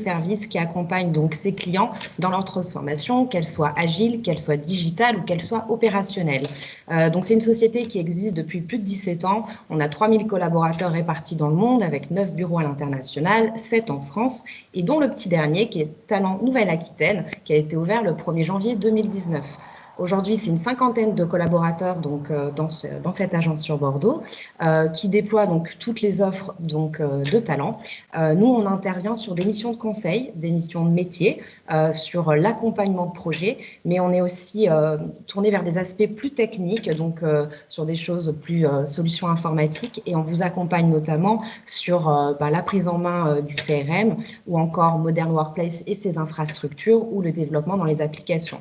services qui accompagnent donc ses clients dans leur transformation, qu'elle soit agile, qu'elle soit digitale ou qu'elle soit opérationnelle. Euh, donc c'est une société qui existe depuis plus de 17 ans. On a 3000 collaborateurs répartis dans le monde avec 9 bureaux à l'international, 7 en France et dont le petit dernier qui est Talent Nouvelle-Aquitaine qui a été ouvert le 1er janvier 2019. Aujourd'hui, c'est une cinquantaine de collaborateurs donc, euh, dans, dans, cette agence sur Bordeaux euh, qui déploie donc, toutes les offres donc, euh, de talent. nous, on intervient sur des missions de conseil, des missions de métier, sur l'accompagnement de projets, mais on est aussi tourné vers des aspects plus techniques, donc sur des choses plus solutions informatiques, et on vous accompagne notamment sur bah, la prise en main du CRM ou encore Modern Workplace et ses infrastructures ou le développement dans les applications.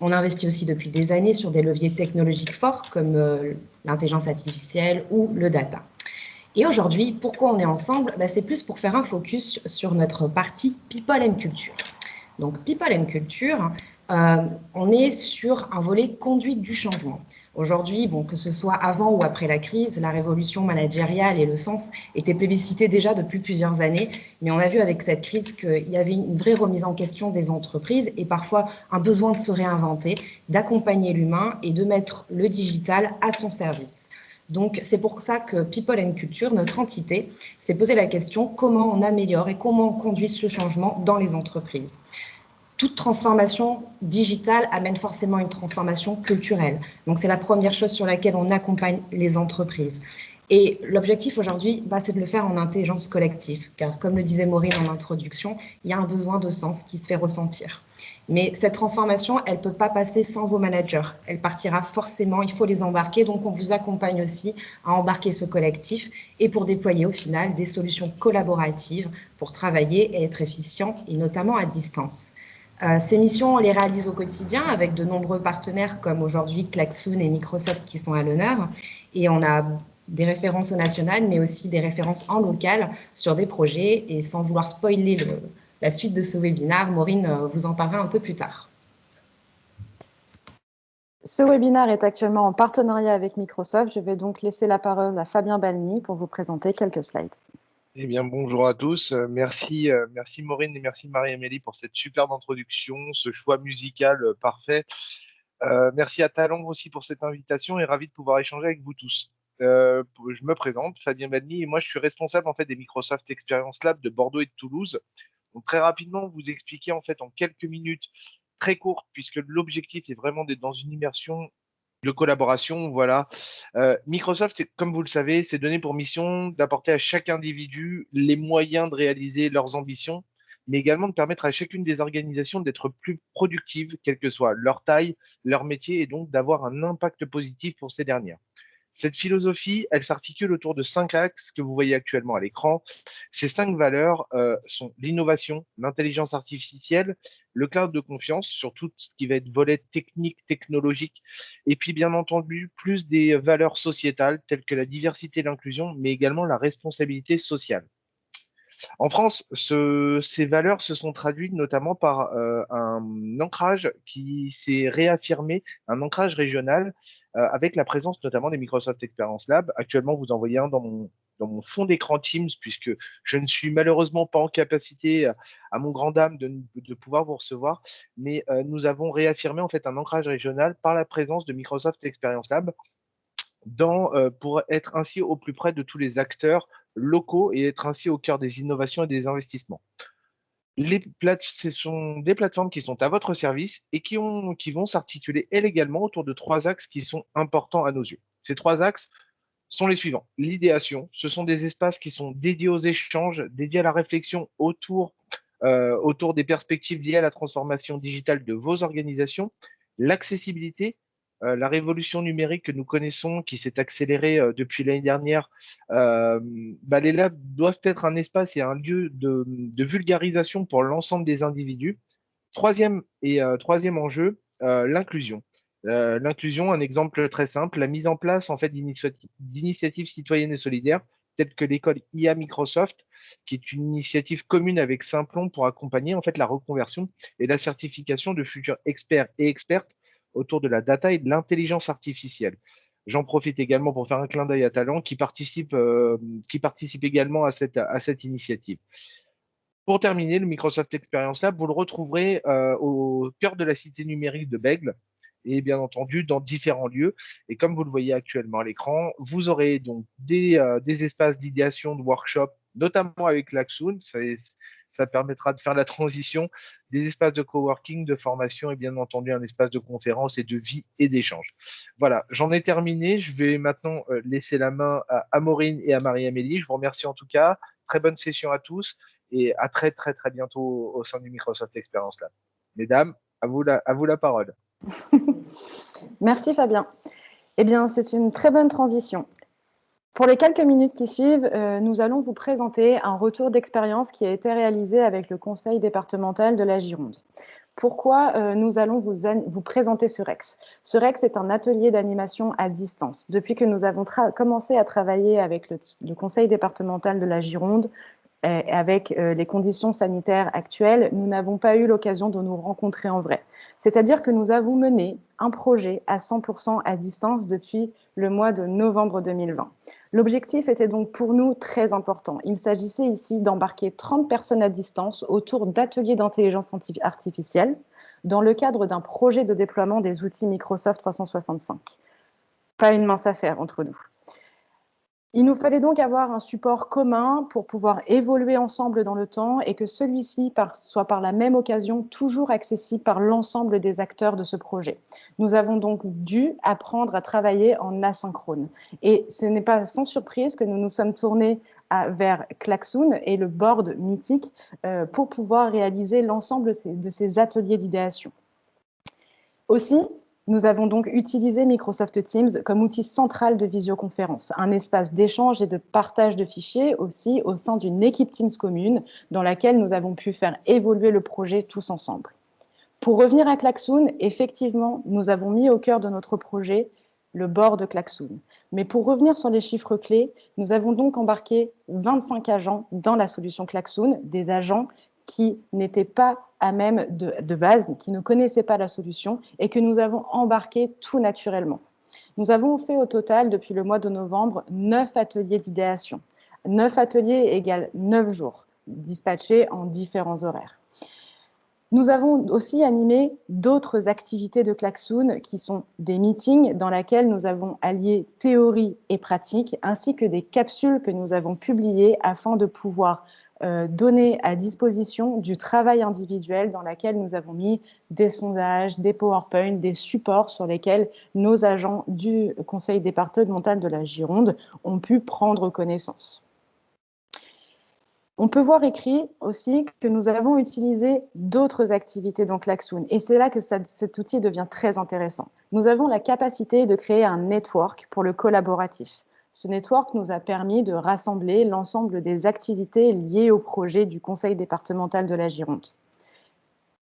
On investit aussi depuis des années sur des leviers technologiques forts comme euh, l'intelligence artificielle ou le data. Et aujourd'hui, pourquoi on est ensemble? Bah, C'est plus pour faire un focus sur notre partie People and Culture. Donc, People and Culture, euh, on est sur un volet conduite du changement. Aujourd'hui, bon, que ce soit avant ou après la crise, la révolution managériale et le sens étaient plébiscités déjà depuis plusieurs années, mais on a vu avec cette crise qu'il y avait une vraie remise en question des entreprises et parfois un besoin de se réinventer, d'accompagner l'humain et de mettre le digital à son service. Donc, c'est pour ça que People and Culture, notre entité, s'est posé la question comment on améliore et comment on conduit ce changement dans les entreprises? Toute transformation digitale amène forcément une transformation culturelle. Donc, c'est la première chose sur laquelle on accompagne les entreprises. Et l'objectif aujourd'hui, bah, c'est de le faire en intelligence collective, car comme le disait Maureen en introduction, il y a un besoin de sens qui se fait ressentir. Mais cette transformation, elle ne peut pas passer sans vos managers. Elle partira forcément, il faut les embarquer. Donc, on vous accompagne aussi à embarquer ce collectif et pour déployer au final des solutions collaboratives pour travailler et être efficient, et notamment à distance. Euh, ces missions, on les réalise au quotidien avec de nombreux partenaires comme aujourd'hui Klaxoon et Microsoft qui sont à l'honneur. Et on a des références au national, mais aussi des références en local sur des projets. Et sans vouloir spoiler la suite de ce webinaire, Maureen euh, vous en parlera un peu plus tard. Ce webinaire est actuellement en partenariat avec Microsoft. Je vais donc laisser la parole à Fabien Balny pour vous présenter quelques slides. Eh bien, bonjour à tous. Euh, merci, euh, merci Maureen et merci Marie-Amélie pour cette superbe introduction, ce choix musical euh, parfait. merci à Talon aussi pour cette invitation et ravi de pouvoir échanger avec vous tous. je me présente, Fabien Badny, et moi je suis responsable en fait des Microsoft Experience Lab de Bordeaux et de Toulouse. Donc très rapidement, vous expliquer en fait en quelques minutes très courtes, puisque l'objectif est vraiment d'être dans une immersion de collaboration. Voilà. Euh, Microsoft, comme vous le savez, s'est donné pour mission d'apporter à chaque individu les moyens de réaliser leurs ambitions, mais également de permettre à chacune des organisations d'être plus productives, quelle que soit leur taille, leur métier, et donc d'avoir un impact positif pour ces dernières. Cette philosophie, elle s'articule autour de cinq axes que vous voyez actuellement à l'écran. Ces cinq valeurs euh, sont l'innovation, l'intelligence artificielle, le cloud de confiance sur tout ce qui va être volet technique, technologique, et puis bien entendu, plus des valeurs sociétales telles que la diversité et l'inclusion, mais également la responsabilité sociale. En France, ces valeurs se sont traduites notamment par euh, un ancrage qui s'est réaffirmé, un ancrage régional, euh, avec la présence notamment des Microsoft Experience Lab. Actuellement, vous en voyez un dans mon, fond d'écran Teams, puisque je ne suis malheureusement pas en capacité, à mon grand dame, de, pouvoir vous recevoir, mais euh, nous avons réaffirmé en fait un ancrage régional par la présence de Microsoft Experience Lab dans, pour être ainsi au plus près de tous les acteurs locaux et être ainsi au cœur des innovations et des investissements. Les ce sont des plateformes qui sont à votre service et qui, ont, qui vont s'articuler également autour de trois axes qui sont importants à nos yeux. Ces trois axes sont les suivants. L'idéation, ce sont des espaces qui sont dédiés aux échanges, dédiés à la réflexion autour, euh, autour des perspectives liées à la transformation digitale de vos organisations. L'accessibilité, euh, la révolution numérique que nous connaissons, qui s'est accélérée euh, depuis l'année dernière, euh, bah, les labs doivent être un espace et un lieu de, vulgarisation pour l'ensemble des individus. Troisième, et, troisième enjeu, l'inclusion. l'inclusion, un exemple très simple, la mise en place en fait d'initiatives citoyennes et solidaires telles que l'école IA Microsoft, qui est une initiative commune avec Simplon pour accompagner en fait la reconversion et la certification de futurs experts et expertes autour de la data et de l'intelligence artificielle. J'en profite également pour faire un clin d'œil à Talent qui participe, euh, qui également à cette, initiative. Pour terminer, le Microsoft Experience Lab, vous le retrouverez au cœur de la cité numérique de Bègle et bien entendu dans différents lieux. Et comme vous le voyez actuellement à l'écran, vous aurez donc des, des espaces d'idéation, de workshop, notamment avec Laxoon. Ça, permettra de faire la transition des espaces de coworking, de formation et bien entendu un espace de conférence et de vie et d'échange. Voilà, j'en ai terminé. Je vais maintenant euh, laisser la main à Maureen et à Marie-Amélie. Je vous remercie en tout cas. Très bonne session à tous et à très très très bientôt au sein du Microsoft Experience Lab. Mesdames, à vous la, à vous la parole. Merci Fabien. Eh bien, c'est une très bonne transition. Pour les quelques minutes qui suivent, euh, nous allons vous présenter un retour d'expérience qui a été réalisé avec le conseil départemental de la Gironde. Pourquoi euh, nous allons vous, présenter ce REX? Ce REX est un atelier d'animation à distance. Depuis que nous avons commencé à travailler avec le, conseil départemental de la Gironde, avec euh, les conditions sanitaires actuelles, nous n'avons pas eu l'occasion de nous rencontrer en vrai. C'est-à-dire que nous avons mené un projet à 100% à distance depuis le mois de novembre 2020. L'objectif était donc pour nous très important. Il s'agissait ici d'embarquer 30 personnes à distance autour d'ateliers d'intelligence artificielle dans le cadre d'un projet de déploiement des outils Microsoft 365. Pas une mince affaire entre nous. Il nous fallait donc avoir un support commun pour pouvoir évoluer ensemble dans le temps et que celui-ci soit par la même occasion toujours accessible par l'ensemble des acteurs de ce projet. Nous avons donc dû apprendre à travailler en asynchrone. Et ce n'est pas sans surprise que nous nous sommes tournés vers Klaxoon et le board mythique euh, pour pouvoir réaliser l'ensemble de ces ateliers d'idéation. Aussi, nous avons donc utilisé Microsoft Teams comme outil central de visioconférence, un espace d'échange et de partage de fichiers aussi au sein d'une équipe Teams commune dans laquelle nous avons pu faire évoluer le projet tous ensemble. Pour revenir à Klaxoon, effectivement, nous avons mis au cœur de notre projet le bord de Klaxoon. Mais pour revenir sur les chiffres clés, nous avons donc embarqué 25 agents dans la solution Klaxoon, des agents qui n'étaient pas à même de, base, qui ne connaissaient pas la solution et que nous avons embarqué tout naturellement. Nous avons fait au total, depuis le mois de novembre, neuf ateliers d'idéation. Neuf ateliers égale neuf jours, dispatchés en différents horaires. Nous avons aussi animé d'autres activités de Klaxoon qui sont des meetings dans lesquels nous avons allié théorie et pratique, ainsi que des capsules que nous avons publiées afin de pouvoir euh, donner à disposition du travail individuel dans lequel nous avons mis des sondages, des PowerPoint, des supports sur lesquels nos agents du conseil départemental de la Gironde ont pu prendre connaissance. On peut voir écrit aussi que nous avons utilisé d'autres activités dans Klaxoon et c'est là que cet outil devient très intéressant. Nous avons la capacité de créer un network pour le collaboratif. Ce network nous a permis de rassembler l'ensemble des activités liées au projet du Conseil départemental de la Gironde.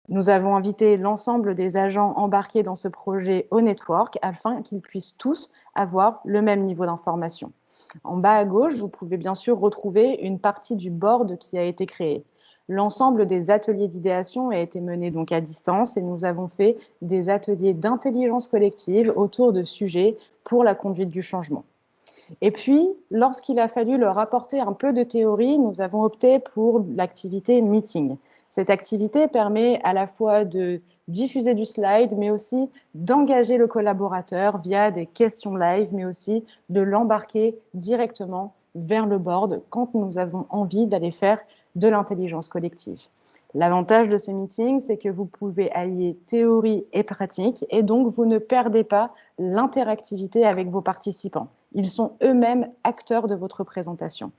Nous avons invité l'ensemble des agents embarqués dans ce projet au network afin qu'ils puissent tous avoir le même niveau d'information. En bas à gauche, vous pouvez bien sûr retrouver une partie du board qui a été créé. L'ensemble des ateliers d'idéation a été mené donc à distance et nous avons fait des ateliers d'intelligence collective autour de sujets pour la conduite du changement. Et puis, lorsqu'il a fallu leur apporter un peu de théorie, nous avons opté pour l'activité meeting. Cette activité permet à la fois de diffuser du slide, mais aussi d'engager le collaborateur via des questions live, mais aussi de l'embarquer directement vers le board quand nous avons envie d'aller faire de l'intelligence collective. L'avantage de ce meeting, c'est que vous pouvez allier théorie et pratique et donc vous ne perdez pas l'interactivité avec vos participants. Ils sont eux-mêmes acteurs de votre présentation.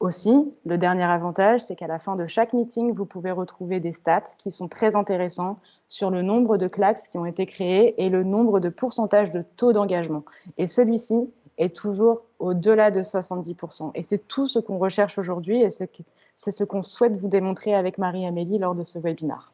Aussi, le dernier avantage, c'est qu'à la fin de chaque meeting, vous pouvez retrouver des stats qui sont très intéressants sur le nombre de claques qui ont été créés et le nombre de pourcentage de taux d'engagement. Et celui-ci est toujours au-delà de 70%. Et c'est tout ce qu'on recherche aujourd'hui et c'est ce qu'on souhaite vous démontrer avec Marie-Amélie lors de ce webinaire.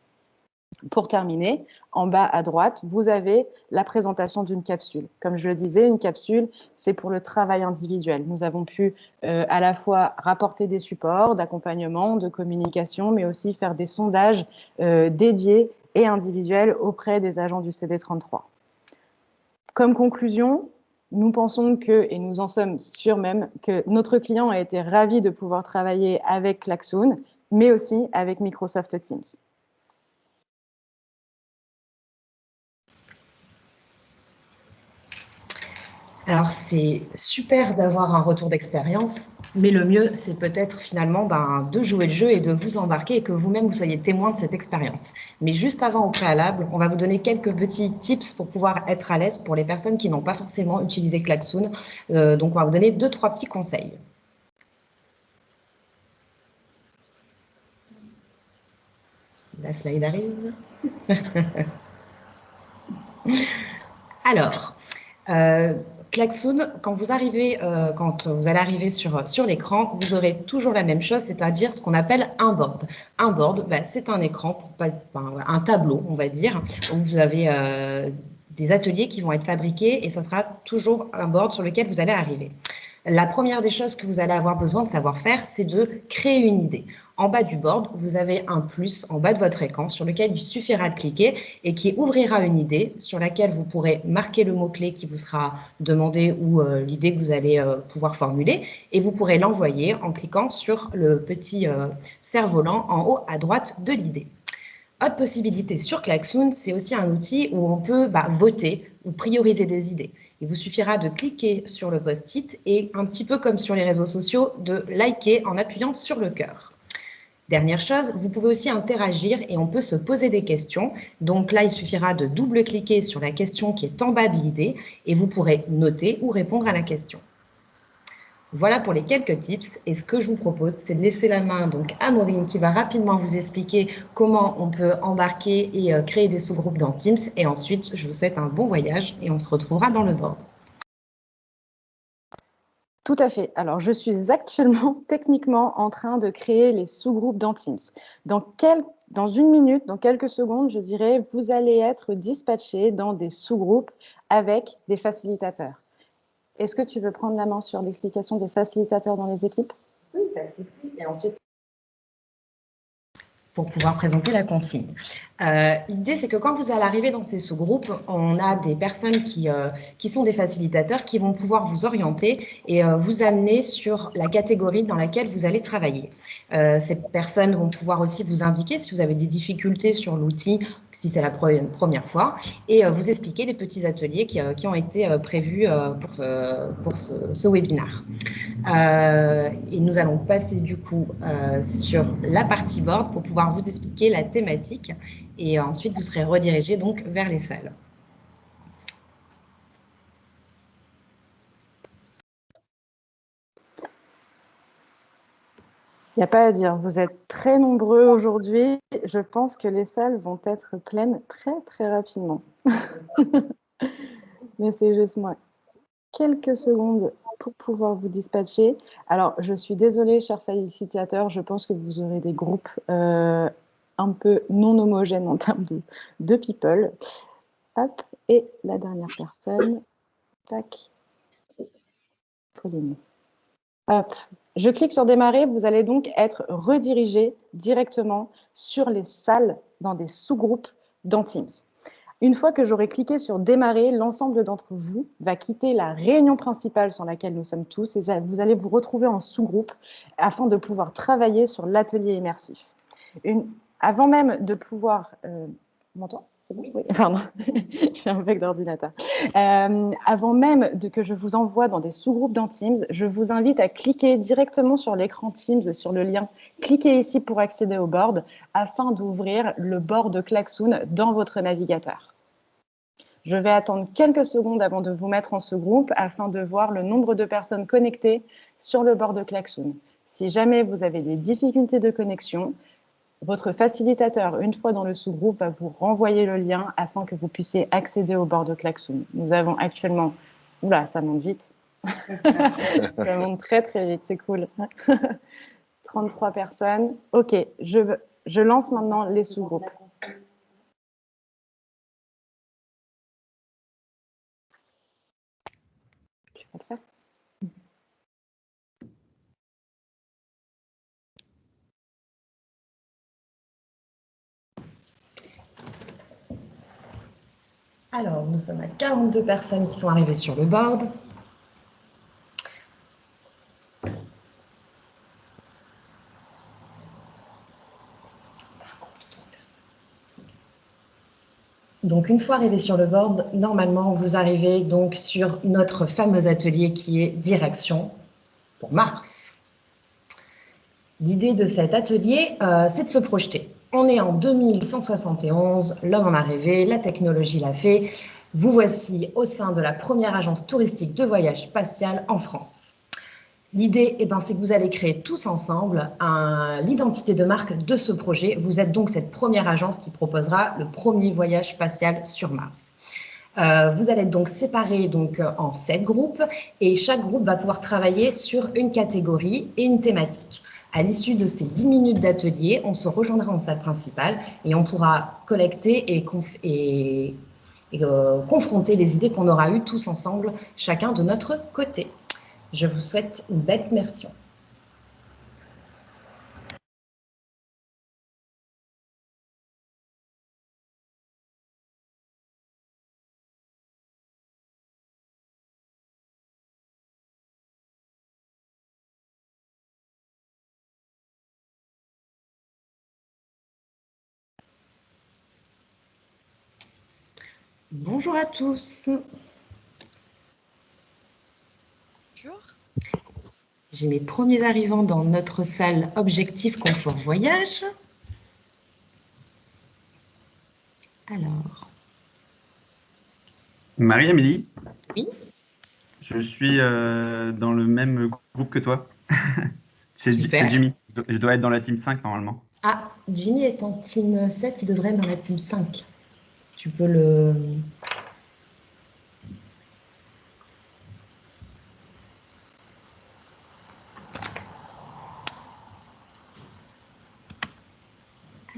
Pour terminer, en bas à droite, vous avez la présentation d'une capsule. Comme je le disais, une capsule, c'est pour le travail individuel. Nous avons pu euh, à la fois rapporter des supports d'accompagnement, de communication, mais aussi faire des sondages euh, dédiés et individuels auprès des agents du CD33. Comme conclusion, nous pensons que, et nous en sommes sûrs même, que notre client a été ravi de pouvoir travailler avec Klaxoon, mais aussi avec Microsoft Teams. Alors, c'est super d'avoir un retour d'expérience, mais le mieux, c'est peut-être finalement ben, de jouer le jeu et de vous embarquer et que vous-même, vous soyez témoin de cette expérience. Mais juste avant, au préalable, on va vous donner quelques petits tips pour pouvoir être à l'aise pour les personnes qui n'ont pas forcément utilisé Klaxoon. Euh, donc, on va vous donner deux, trois petits conseils. La slide arrive. Alors, euh, Klaxoon, quand vous euh, quand vous allez arriver sur, l'écran, vous aurez toujours la même chose, c'est-à-dire ce qu'on appelle un board. Un board, bah, c'est un écran, un tableau, on va dire, où vous avez euh, des ateliers qui vont être fabriqués et ça sera toujours un board sur lequel vous allez arriver. La première des choses que vous allez avoir besoin de savoir faire, c'est de créer une idée. En bas du board, vous avez un plus en bas de votre écran sur lequel il suffira de cliquer et qui ouvrira une idée sur laquelle vous pourrez marquer le mot-clé qui vous sera demandé ou euh, l'idée que vous allez euh, pouvoir formuler et vous pourrez l'envoyer en cliquant sur le petit euh, cerf-volant en haut à droite de l'idée. Autre possibilité sur Klaxoon, c'est aussi un outil où on peut bah, voter ou prioriser des idées. Il vous suffira de cliquer sur le post-it et un petit peu comme sur les réseaux sociaux, de liker en appuyant sur le cœur. Dernière chose, vous pouvez aussi interagir et on peut se poser des questions. Donc là, il suffira de double-cliquer sur la question qui est en bas de l'idée et vous pourrez noter ou répondre à la question. Voilà pour les quelques tips. Et ce que je vous propose, c'est de laisser la main donc, à Maureen qui va rapidement vous expliquer comment on peut embarquer et euh, créer des sous-groupes dans Teams. Et ensuite, je vous souhaite un bon voyage et on se retrouvera dans le board. Tout à fait. Alors, je suis actuellement techniquement en train de créer les sous-groupes dans Teams. Dans, dans une minute, dans quelques secondes, je dirais, vous allez être dispatché dans des sous-groupes avec des facilitateurs. Est-ce que tu veux prendre la main sur l'explication des facilitateurs dans les équipes? Oui, Et ensuite, pour pouvoir présenter la consigne. Euh, l'idée, c'est que quand vous allez arriver dans ces sous-groupes, on a des personnes qui, euh, qui sont des facilitateurs qui vont pouvoir vous orienter et euh, vous amener sur la catégorie dans laquelle vous allez travailler. ces personnes vont pouvoir aussi vous indiquer si vous avez des difficultés sur l'outil, si c'est la première fois, et vous expliquer des petits ateliers qui, qui ont été prévus pour ce, pour ce, webinaire. et nous allons passer du coup sur la partie board pour pouvoir vous expliquer la thématique et ensuite vous serez redirigé donc vers les salles. Il n'y a pas à dire, vous êtes très nombreux aujourd'hui. Je pense que les salles vont être pleines très très rapidement. Mais c'est juste moi. Quelques secondes pour pouvoir vous dispatcher. Alors, je suis désolée, chers facilitateurs, je pense que vous aurez des groupes euh, un peu non homogènes en termes de, de people. Hop, et la dernière personne, tac, Pauline. Hop, je clique sur démarrer, vous allez donc être redirigé directement sur les salles dans des sous-groupes dans Teams. Une fois que j'aurai cliqué sur démarrer, l'ensemble d'entre vous va quitter la réunion principale sur laquelle nous sommes tous et vous allez vous retrouver en sous-groupe afin de pouvoir travailler sur l'atelier immersif. Avant même de pouvoir... Euh, oui, un bec d'ordinateur. Euh, avant même de que je vous envoie dans des sous-groupes dans Teams, je vous invite à cliquer directement sur l'écran Teams, sur le lien. Cliquez ici pour accéder au board afin d'ouvrir le board Klaxoon dans votre navigateur. Je vais attendre quelques secondes avant de vous mettre en sous-groupe afin de voir le nombre de personnes connectées sur le board Klaxoon. Si jamais vous avez des difficultés de connexion, votre facilitateur, une fois dans le sous-groupe, va vous renvoyer le lien afin que vous puissiez accéder au bord de Klaxoon. Nous avons actuellement... Oula, ça monte vite. ça monte très, très vite, c'est cool. 33 personnes. OK, je, je lance maintenant les sous-groupes. Tu vas le faire? Alors, nous sommes à 42 personnes qui sont arrivées sur le board. Donc, une fois arrivé sur le board, normalement, vous arrivez donc sur notre fameux atelier qui est Direction pour Mars. L'idée de cet atelier, euh, c'est de se projeter. On est en 2171, l'homme en a rêvé, la technologie l'a fait. Vous voici au sein de la première agence touristique de voyage spatial en France. L'idée, eh ben, c'est que vous allez créer tous ensemble l'identité de marque de ce projet. Vous êtes donc cette première agence qui proposera le premier voyage spatial sur Mars. Euh, vous allez être donc séparés donc, en sept groupes et chaque groupe va pouvoir travailler sur une catégorie et une thématique. À l'issue de ces 10 minutes d'atelier, on se rejoindra en salle principale et on pourra collecter et, euh, confronter les idées qu'on aura eues tous ensemble, chacun de notre côté. Je vous souhaite une belle immersion. Bonjour à tous. J'ai mes premiers arrivants dans notre salle Objectif Confort Voyage. Alors. Marie-Amélie Oui. Je suis euh, dans le même groupe que toi. C'est Jimmy. Je dois être dans la team 5 normalement. Ah, Jimmy est en team 7, il devrait être dans la team 5. Tu peux le,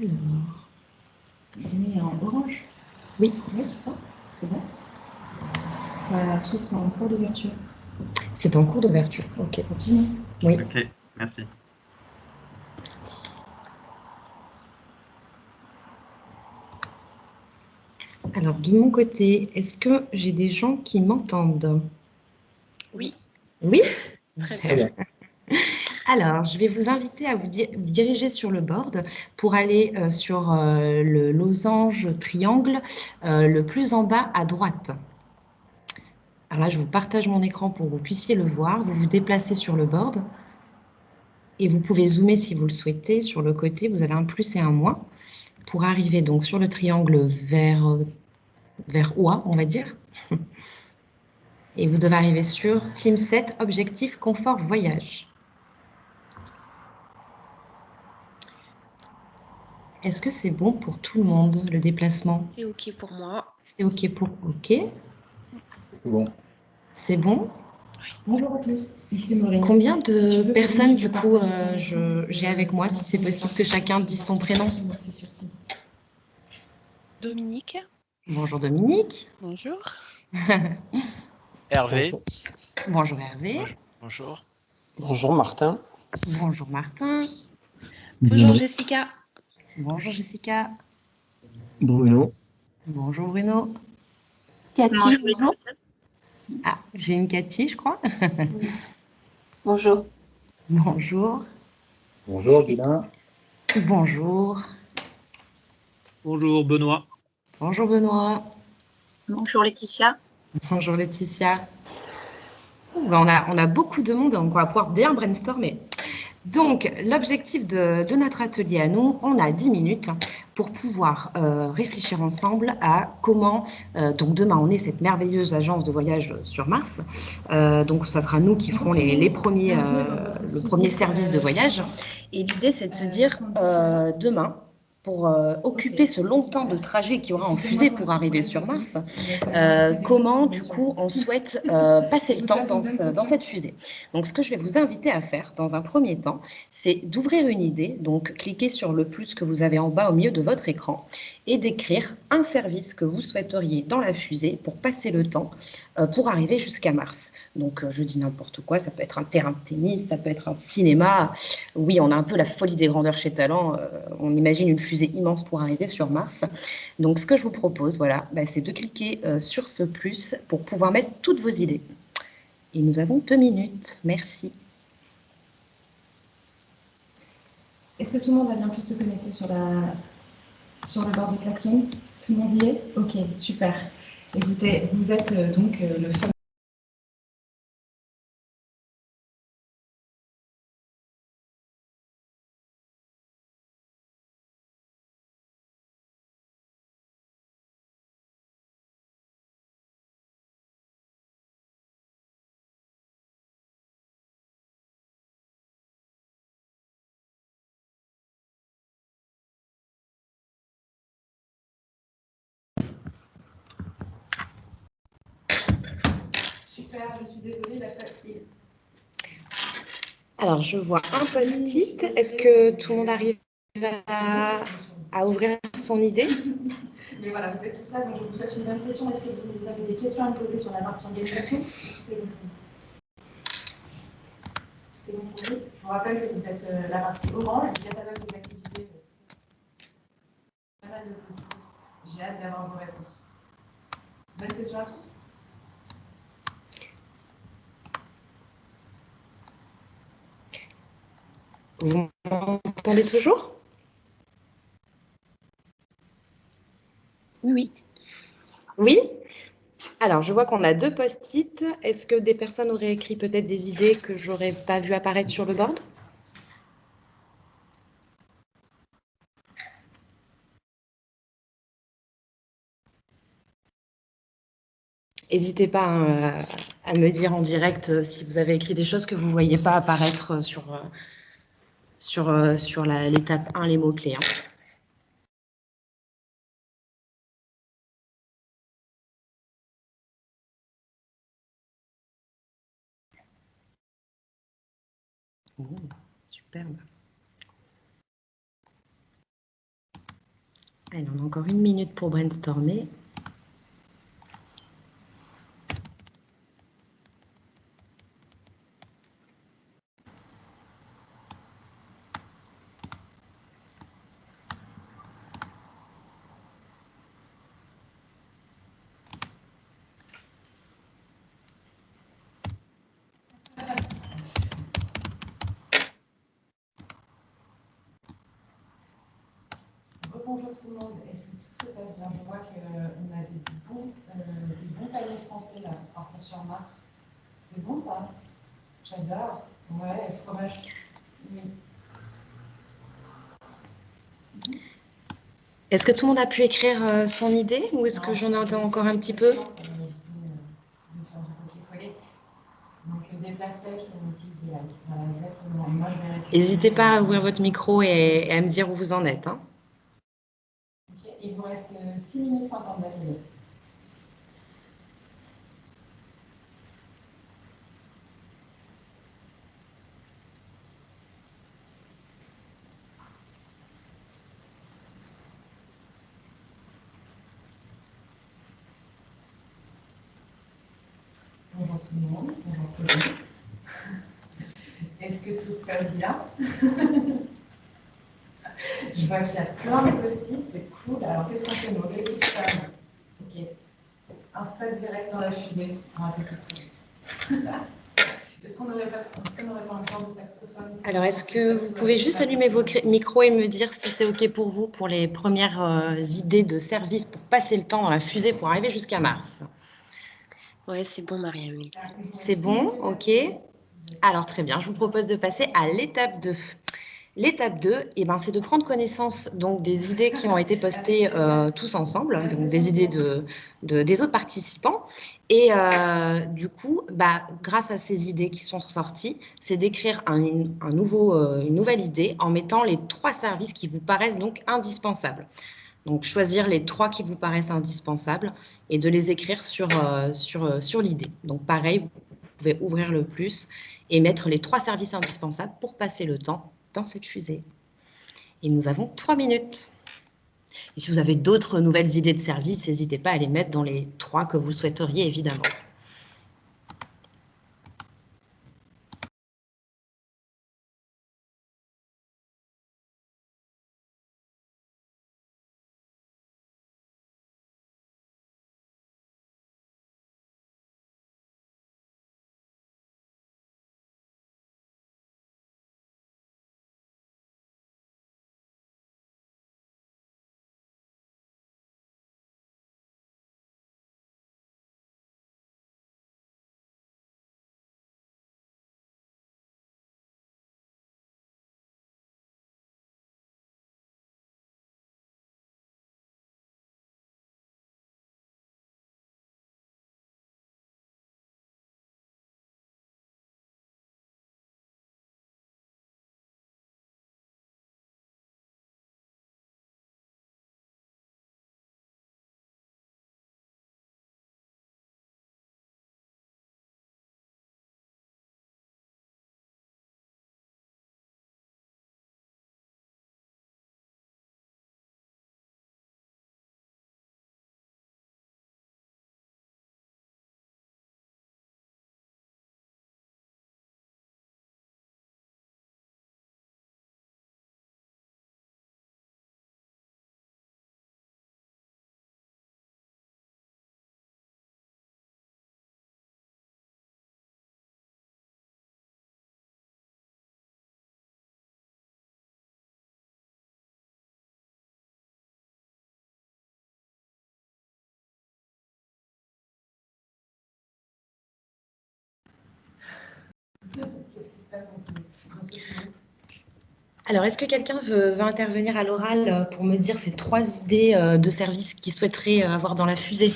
Alors, Jimmy est en orange Oui. Oui, c'est ça. C'est bon. Ça s'ouvre, c'est en cours d'ouverture. C'est en cours d'ouverture. Ok, continue. Oui. Ok, merci. Alors, de mon côté, est-ce que j'ai des gens qui m'entendent? Oui. Oui? Très bien. Alors, je vais vous inviter à vous diriger sur le board pour aller euh, sur euh, le losange triangle euh, le plus en bas à droite. Alors là, je vous partage mon écran pour que vous puissiez le voir. Vous vous déplacez sur le board et vous pouvez zoomer si vous le souhaitez. Sur le côté, vous avez un plus et un moins pour arriver donc sur le triangle vers, vers OA, on va dire. Et vous devez arriver sur Team 7, Objectif Confort Voyage. Est-ce que c'est bon pour tout le monde, le déplacement? C'est OK pour moi. C'est OK pour... OK. Bon. C'est bon? Bonjour à tous, Combien de personnes, du coup, euh, j'ai avec moi, si c'est possible que chacun dise son prénom? Dominique. Bonjour Dominique. Bonjour. Hervé. Bonjour Hervé. Bonjour. Bonjour Martin. Bonjour Martin. Bonjour Jessica. Bonjour Jessica. Bruno. Bonjour Bruno. Cathy, bonjour. Ah, j'ai une Cathy, je crois. bonjour. Bonjour. Bonjour Guilain. Bonjour. Bonjour Benoît. Bonjour Benoît. Bonjour Laetitia. Bonjour Laetitia. On, a, on a beaucoup de monde, donc on va pouvoir bien brainstormer. Donc, l'objectif de, notre atelier à nous, on a 10 minutes pour pouvoir euh, réfléchir ensemble à comment, euh, donc demain, on est cette merveilleuse agence de voyage sur Mars. Euh, donc, ça sera nous qui ferons les, premiers, le premier service de voyage. Et l'idée, c'est de se dire, demain, pour euh, occuper ce long temps de trajet qu'il y aura en fusée pour arriver sur Mars, euh, comment du coup on souhaite euh, passer le temps dans, cette fusée. Donc ce que je vais vous inviter à faire dans un premier temps, c'est d'ouvrir une idée, donc cliquez sur le plus que vous avez en bas au milieu de votre écran et d'écrire un service que vous souhaiteriez dans la fusée pour passer le temps pour arriver jusqu'à Mars. Donc je dis n'importe quoi, ça peut être un terrain de tennis, ça peut être un cinéma. Oui, on a un peu la folie des grandeurs chez Talent, on imagine une fusée immense pour arriver sur Mars. Donc, ce que je vous propose, voilà, bah, c'est de cliquer euh, sur ce plus pour pouvoir mettre toutes vos idées. Et nous avons deux minutes. Merci. Est-ce que tout le monde a bien pu se connecter sur la... Sur le bord du klaxon Tout le monde y est? Ok, super. Écoutez, vous êtes euh, donc euh, le je suis désolée, Alors, je vois un post-it. Est-ce que tout le monde arrive à, à, ouvrir son idée? Mais voilà, vous êtes tous là, donc je vous souhaite une bonne session. Est-ce que vous avez des questions à me poser sur la partie organisation? Tout est bon Tout est bon pour vous Je vous rappelle que vous êtes euh, la partie orange, il y a pas mal d'activités. Pas mal de post-it. J'ai hâte d'avoir vos réponses. Bonne session à tous. Vous m'entendez toujours? Oui. Oui Alors, je vois qu'on a deux post-it. Est-ce que des personnes auraient écrit peut-être des idées que je n'aurais pas vu apparaître sur le board? N'hésitez pas hein, à me dire en direct euh, si vous avez écrit des choses que vous ne voyez pas apparaître sur, euh, sur, euh, sur l'étape 1, les mots-clés. Hein. superbe. Allez, on a encore une minute pour brainstormer. Bonjour tout le monde. Est-ce que tout se passe bien Je vois qu'on a des bons, euh, des bons paniers français là, pour partir sur Mars. C'est bon ça? J'adore. Ouais, fromage. Oui. Est-ce que tout le monde a pu écrire euh, son idée ou est-ce que j'en entends encore un petit peu? Voilà, exactement. N'hésitez pas à ouvrir votre micro et, et, à me dire où vous en êtes. Hein. Il vous reste 6 minutes 50 d'atelier. Bonjour tout le monde, bonjour. Est-ce que tout se passe bien? Je vois qu'il y a plein de post-it, c'est cool. Alors, qu'est-ce qu'on fait, nous Objectif femme. Ok. Un stade direct dans la fusée. Ah, ça, c'est cool. Est-ce qu'on n'aurait pas, est pas, un genre de saxophone Alors, est-ce que vous pouvez juste allumer vos micros et me dire si c'est OK pour vous pour les premières euh, idées de service pour passer le temps dans la fusée pour arriver jusqu'à Mars? Oui, c'est bon, Mariam. C'est bon, OK. Alors, très bien. Je vous propose de passer à l'étape 2. L'étape 2, eh ben, c'est de prendre connaissance donc, des idées qui ont été postées euh, tous ensemble, donc des idées de, des autres participants. Et euh, du coup, bah, grâce à ces idées qui sont sorties, c'est d'écrire un, euh, une nouvelle idée en mettant les trois services qui vous paraissent donc indispensables. Donc, choisir les trois qui vous paraissent indispensables et de les écrire sur, sur, sur l'idée. Donc, pareil, vous pouvez ouvrir le plus et mettre les trois services indispensables pour passer le temps dans cette fusée. Et nous avons trois minutes. Et si vous avez d'autres nouvelles idées de service, n'hésitez pas à les mettre dans les trois que vous souhaiteriez, évidemment. Alors, est-ce que quelqu'un veut, intervenir à l'oral pour me dire ces trois idées de services qu'il souhaiterait avoir dans la fusée?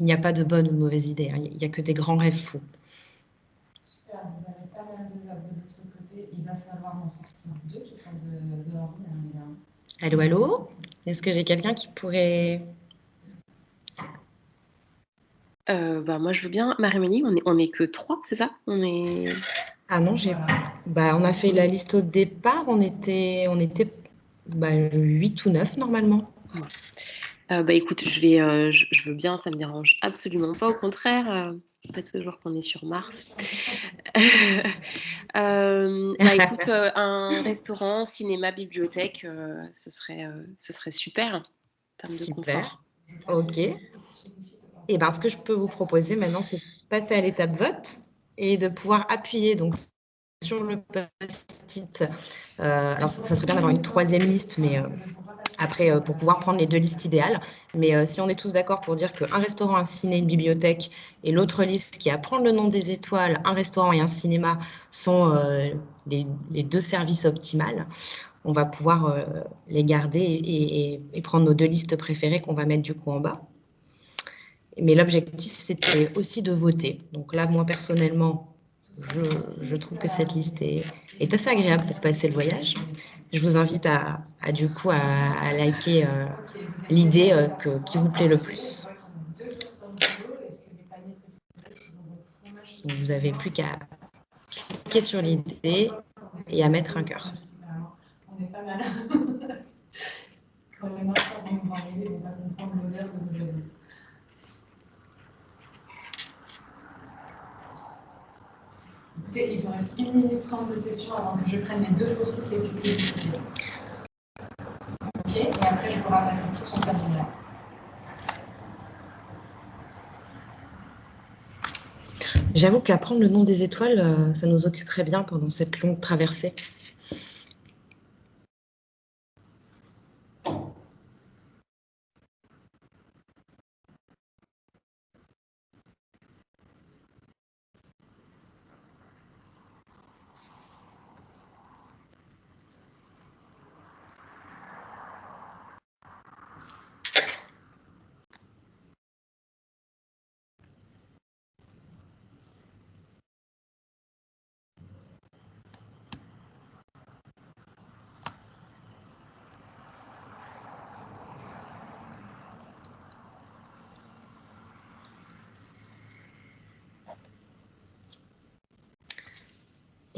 Il n'y a pas de bonne ou de mauvaise idée, hein. il n'y a que des grands rêves fous. Super, vous avez pas mal de de l'autre côté, il va falloir en sortir deux qui sont de, de l'ordinaire. Allô, allô? Est-ce que j'ai quelqu'un qui pourrait... Euh, bah, moi, je veux bien. Marie-Mélie, on est, on est que trois, c'est ça? On est... Ah non, j'ai... Bah, on a fait la liste au départ, on était, on était bah, 8 ou 9 normalement. Euh, bah écoute, je vais, euh, je, veux bien, ça me dérange absolument pas. Au contraire, c'est pas toujours qu'on est sur Mars. bah écoute, un restaurant, cinéma, bibliothèque, ce serait, ce serait super. super. ok. Et ben, ce que je peux vous proposer maintenant, c'est de passer à l'étape vote et de pouvoir appuyer donc sur le post-it. alors, ça, serait bien d'avoir une troisième liste, mais après, euh, pour pouvoir prendre les deux listes idéales. Mais euh, si on est tous d'accord pour dire qu'un restaurant, un ciné, une bibliothèque et l'autre liste qui est à prendre le nom des étoiles, un restaurant et un cinéma sont euh, les, deux services optimales, on va pouvoir les garder et, prendre nos deux listes préférées qu'on va mettre du coup en bas. Mais l'objectif, c'était aussi de voter. Donc là, moi, personnellement, je, trouve que cette liste est, assez agréable pour passer le voyage je vous invite à, du coup à, liker euh, l'idée euh, qui vous plaît le plus. vous n'avez plus qu'à cliquer sur l'idée et à mettre un cœur. On est pas mal. Écoutez, il vous reste une minute trente de session avant que je prenne les deux post les plus publicités. Ok, et après je vous rappelle tous en salle J'avoue qu'apprendre le nom des étoiles, euh, ça nous occuperait bien pendant cette longue traversée.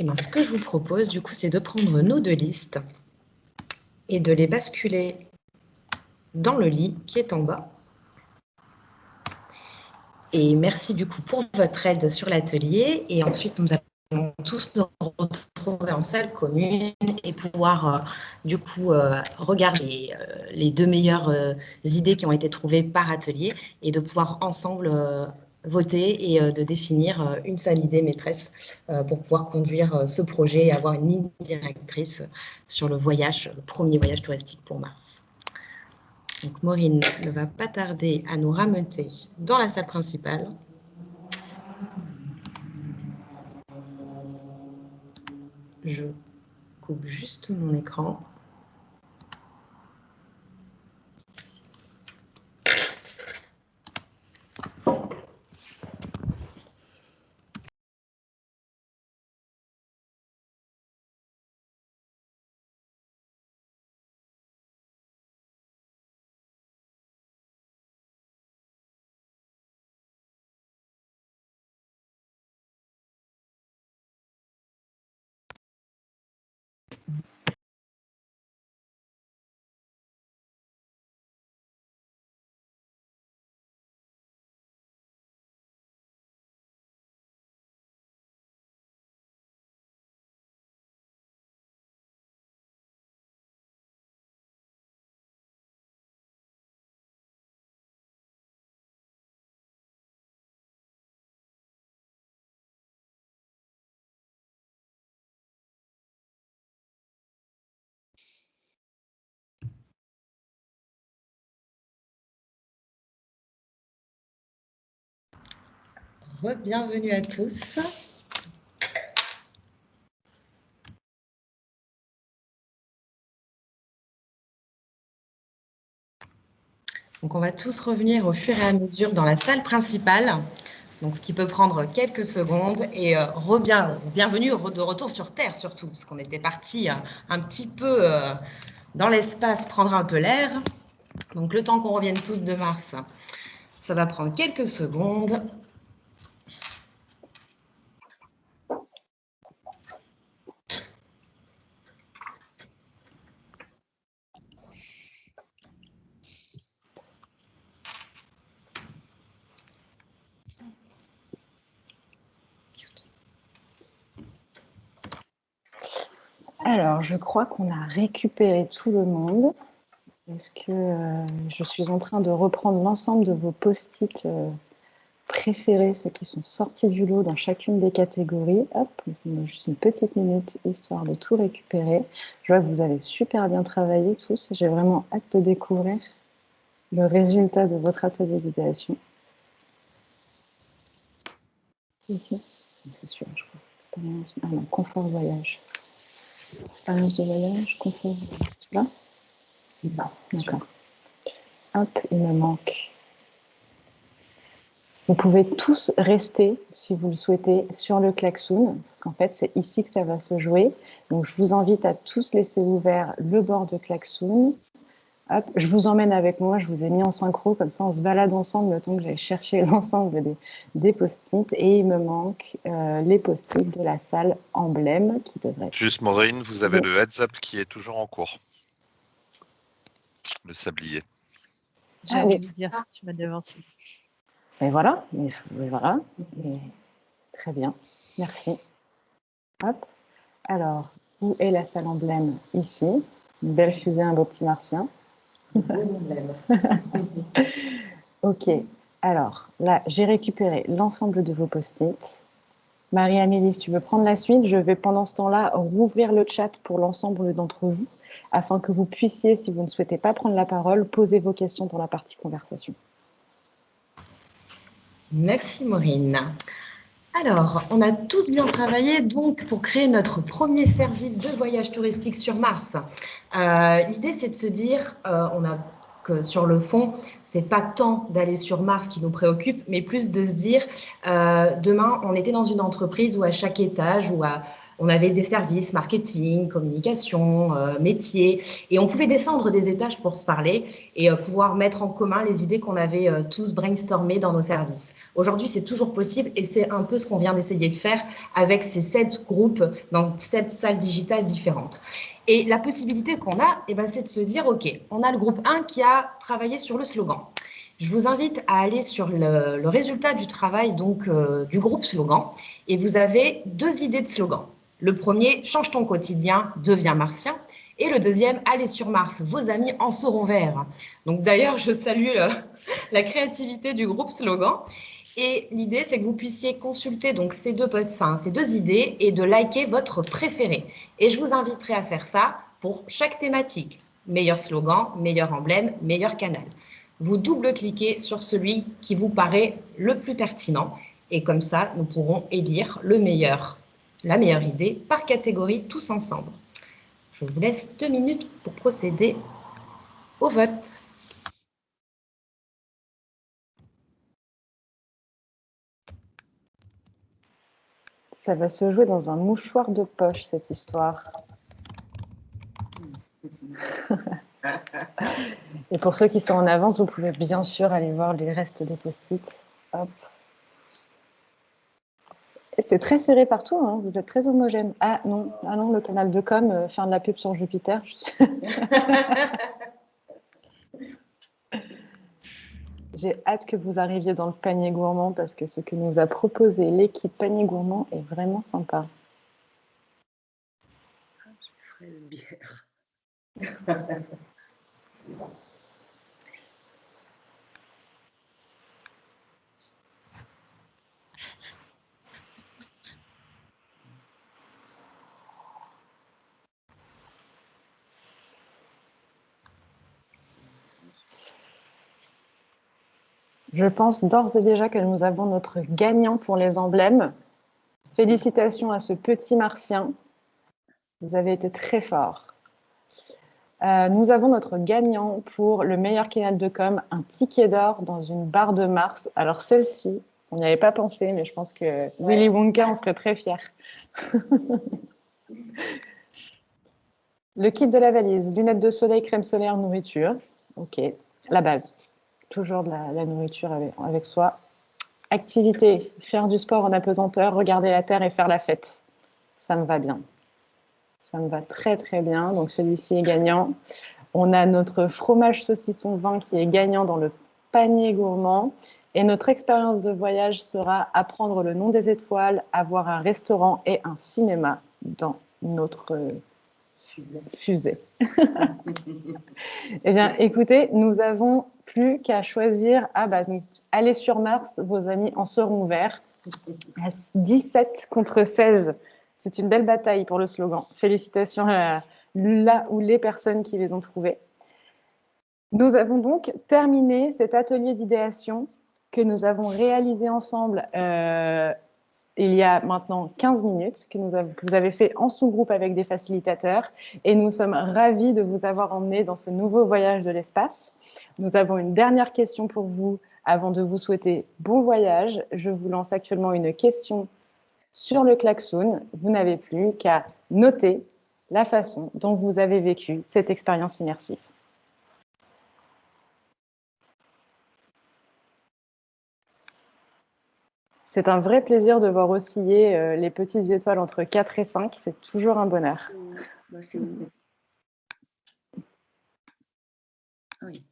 Ben, ce que je vous propose, du coup, c'est de prendre nos deux listes et de les basculer dans le lit qui est en bas. Et merci du coup pour votre aide sur l'atelier. Et ensuite, nous allons tous nous retrouver en salle commune et pouvoir euh, du coup euh, regarder euh, les deux meilleures idées qui ont été trouvées par atelier et de pouvoir ensemble voter et euh, de définir euh, une seule idée maîtresse euh, pour pouvoir conduire ce projet et avoir une ligne directrice sur le voyage, le premier voyage touristique pour Mars. Donc Maureen ne va pas tarder à nous rameuter dans la salle principale. Je coupe juste mon écran. Bienvenue à tous. Donc, on va tous revenir au fur et à mesure dans la salle principale, donc ce qui peut prendre quelques secondes. Et euh, bienvenue de retour sur Terre surtout, parce qu'on était parti euh, un petit peu euh, dans l'espace prendre un peu l'air. Donc le temps qu'on revienne tous de Mars, ça va prendre quelques secondes. Alors, je crois qu'on a récupéré tout le monde. Est-ce que euh, je suis en train de reprendre l'ensemble de vos post-it euh, préférés, ceux qui sont sortis du lot dans chacune des catégories? Hop, laissez-moi juste une petite minute, histoire de tout récupérer. Je vois que vous avez super bien travaillé tous. J'ai vraiment hâte de découvrir le résultat de votre atelier d'idéation. C'est sûr, je crois. Expérience. Ah non, confort voyage. Expérience de voyage, confort. C'est là C'est ça. D'accord. Hop, il me manque. Vous pouvez tous rester, si vous le souhaitez, sur le klaxon, parce qu'en fait, c'est ici que ça va se jouer. Donc, je vous invite à tous laisser ouvert le bord de klaxon. Hop, je vous emmène avec moi, je vous ai mis en synchro, comme ça on se balade ensemble le temps que j'aille chercher l'ensemble des, des post-it. Et il me manque euh, les post-it de la salle emblème qui devrait être... Juste Maureen, vous avez le heads up qui est toujours en cours. Le sablier. J'allais ah, oui. vous dire, tu m'as devancé. Et voilà, et voilà. Et très bien, merci. Hop. Alors, où est la salle emblème? Ici. Une belle fusée, un beau petit martien. ok, alors là, j'ai récupéré l'ensemble de vos post-it. Marie-Amélie, si tu veux prendre la suite, je vais pendant ce temps-là rouvrir le chat pour l'ensemble d'entre vous, afin que vous puissiez, si vous ne souhaitez pas prendre la parole, poser vos questions dans la partie conversation. Merci Maureen. Alors, on a tous bien travaillé donc pour créer notre premier service de voyage touristique sur Mars. Euh, l'idée, c'est de se dire, euh, on a que sur le fond, c'est pas tant d'aller sur Mars qui nous préoccupe, mais plus de se dire, euh, demain, on était dans une entreprise où à chaque étage ou à on avait des services marketing, communication, euh, métier, et on pouvait descendre des étages pour se parler et euh, pouvoir mettre en commun les idées qu'on avait euh, tous brainstormées dans nos services. Aujourd'hui, c'est toujours possible et c'est un peu ce qu'on vient d'essayer de faire avec ces sept groupes dans sept salles digitales différentes. Et la possibilité qu'on a, eh ben, c'est de se dire, OK, on a le groupe 1 qui a travaillé sur le slogan. Je vous invite à aller sur le, le résultat du travail donc du groupe slogan et vous avez deux idées de slogan. Le premier, change ton quotidien, deviens martien. Et le deuxième, allez sur Mars, vos amis en seront verts. Donc d'ailleurs, je salue la créativité du groupe Slogan. Et l'idée, c'est que vous puissiez consulter donc ces deux, enfin, ces deux idées et de liker votre préféré. Et je vous inviterai à faire ça pour chaque thématique. Meilleur slogan, meilleur emblème, meilleur canal. Vous double-cliquez sur celui qui vous paraît le plus pertinent. Et comme ça, nous pourrons élire le meilleur la meilleure idée par catégorie tous ensemble. Je vous laisse deux minutes pour procéder au vote. Ça va se jouer dans un mouchoir de poche, cette histoire. Et pour ceux qui sont en avance, vous pouvez bien sûr aller voir les restes des post-it. Hop. C'est très serré partout, hein. vous êtes très homogène. Ah non, ah non le canal de com, euh, faire de la pub sur Jupiter. J'ai hâte que vous arriviez dans le panier gourmand parce que ce que nous a proposé l'équipe panier gourmand est vraiment sympa. Fraise bière. Je pense d'ores et déjà que nous avons notre gagnant pour les emblèmes. Félicitations à ce petit martien. Vous avez été très fort. Euh, nous avons notre gagnant pour le meilleur canal de com, un ticket d'or dans une barre de Mars. Alors celle-ci, on n'y avait pas pensé, mais je pense que Willy Wonka en serait très fier. le kit de la valise, lunettes de soleil, crème solaire, nourriture. Ok, la base. Toujours de la, nourriture avec, soi. Activité, faire du sport en apesanteur, regarder la terre et faire la fête. Ça me va bien. Ça me va très très bien. Donc celui-ci est gagnant. On a notre fromage saucisson vin qui est gagnant dans le panier gourmand. Et notre expérience de voyage sera apprendre le nom des étoiles, avoir un restaurant et un cinéma dans notre fusée. fusée. eh bien, écoutez, nous avons plus qu'à choisir. Ah bah, allez sur Mars, vos amis en seront verts. 17 contre 16 c'est une belle bataille pour le slogan. Félicitations à là ou les personnes qui les ont trouvés. Nous avons donc terminé cet atelier d'idéation que nous avons réalisé ensemble euh, il y a maintenant 15 minutes, que, vous avez fait en sous-groupe avec des facilitateurs. Et nous sommes ravis de vous avoir emmené dans ce nouveau voyage de l'espace. Nous avons une dernière question pour vous avant de vous souhaiter bon voyage. Je vous lance actuellement une question sur le klaxon, vous n'avez plus qu'à noter la façon dont vous avez vécu cette expérience immersive. C'est un vrai plaisir de voir osciller euh, les petites étoiles entre 4 et 5. C'est toujours un bonheur. Bah, ah oui.